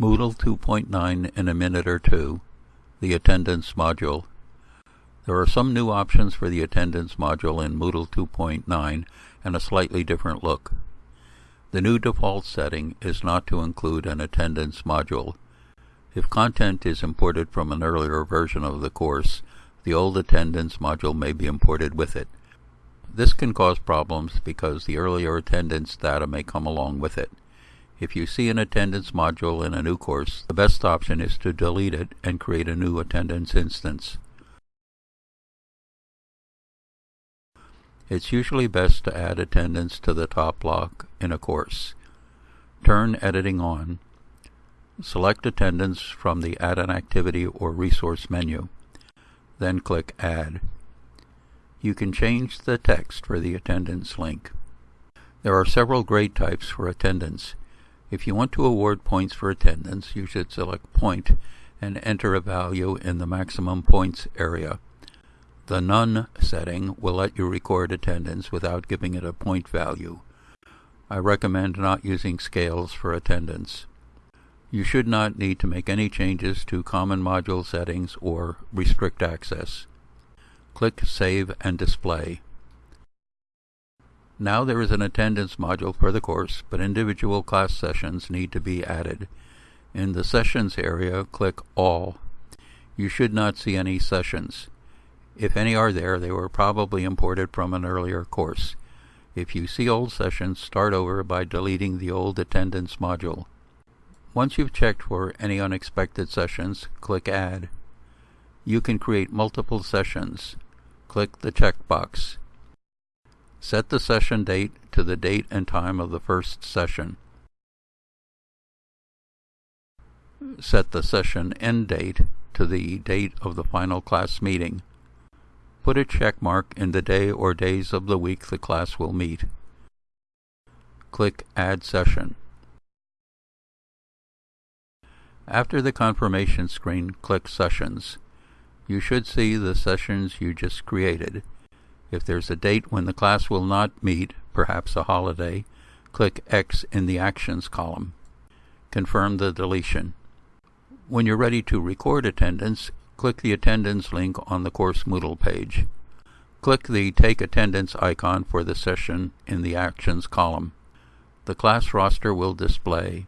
Moodle 2.9 in a minute or two, the attendance module. There are some new options for the attendance module in Moodle 2.9 and a slightly different look. The new default setting is not to include an attendance module. If content is imported from an earlier version of the course, the old attendance module may be imported with it. This can cause problems because the earlier attendance data may come along with it. If you see an attendance module in a new course, the best option is to delete it and create a new attendance instance. It's usually best to add attendance to the top block in a course. Turn editing on. Select attendance from the Add an Activity or Resource menu. Then click Add. You can change the text for the attendance link. There are several grade types for attendance. If you want to award points for attendance, you should select Point and enter a value in the maximum points area. The None setting will let you record attendance without giving it a point value. I recommend not using scales for attendance. You should not need to make any changes to common module settings or restrict access. Click Save and Display. Now there is an attendance module for the course, but individual class sessions need to be added. In the Sessions area, click All. You should not see any sessions. If any are there, they were probably imported from an earlier course. If you see old sessions, start over by deleting the old attendance module. Once you've checked for any unexpected sessions, click Add. You can create multiple sessions. Click the checkbox. Set the session date to the date and time of the first session. Set the session end date to the date of the final class meeting. Put a check mark in the day or days of the week the class will meet. Click Add Session. After the confirmation screen, click Sessions. You should see the sessions you just created. If there's a date when the class will not meet, perhaps a holiday, click X in the Actions column. Confirm the deletion. When you're ready to record attendance, click the attendance link on the course Moodle page. Click the Take Attendance icon for the session in the Actions column. The class roster will display.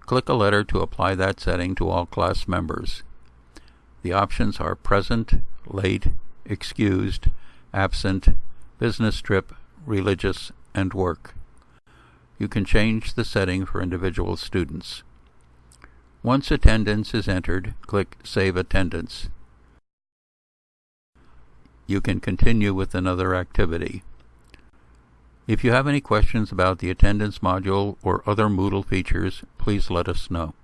Click a letter to apply that setting to all class members. The options are present, late, excused, absent, business trip, religious, and work. You can change the setting for individual students. Once attendance is entered, click Save Attendance. You can continue with another activity. If you have any questions about the attendance module or other Moodle features, please let us know.